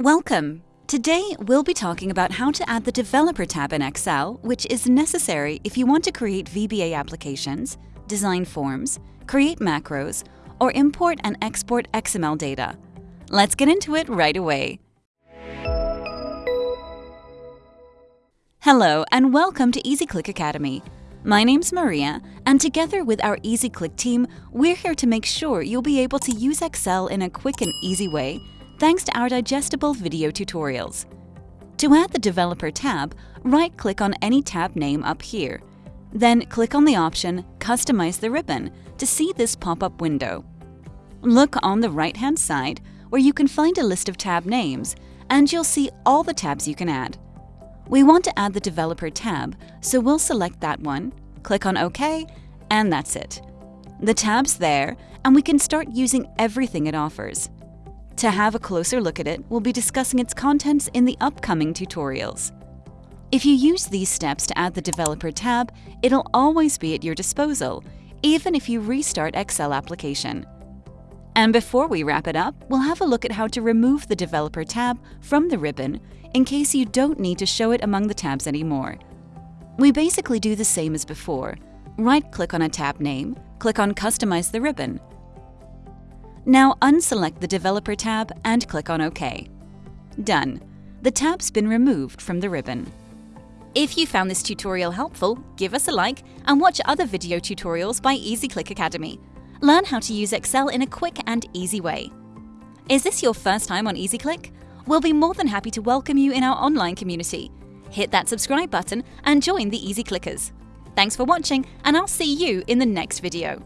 Welcome! Today we'll be talking about how to add the Developer tab in Excel, which is necessary if you want to create VBA applications, design forms, create macros, or import and export XML data. Let's get into it right away. Hello and welcome to EasyClick Academy. My name's Maria, and together with our EasyClick team, we're here to make sure you'll be able to use Excel in a quick and easy way thanks to our digestible video tutorials. To add the Developer tab, right-click on any tab name up here. Then click on the option Customize the ribbon to see this pop-up window. Look on the right-hand side where you can find a list of tab names and you'll see all the tabs you can add. We want to add the Developer tab, so we'll select that one, click on OK, and that's it. The tab's there, and we can start using everything it offers. To have a closer look at it, we'll be discussing its contents in the upcoming tutorials. If you use these steps to add the Developer tab, it'll always be at your disposal, even if you restart Excel application. And before we wrap it up, we'll have a look at how to remove the Developer tab from the ribbon in case you don't need to show it among the tabs anymore. We basically do the same as before. Right-click on a tab name, click on Customize the ribbon, now unselect the Developer tab and click on OK. Done. The tab's been removed from the ribbon. If you found this tutorial helpful, give us a like and watch other video tutorials by EasyClick Academy. Learn how to use Excel in a quick and easy way. Is this your first time on EasyClick? We'll be more than happy to welcome you in our online community. Hit that subscribe button and join the Easy Clickers. Thanks for watching and I'll see you in the next video.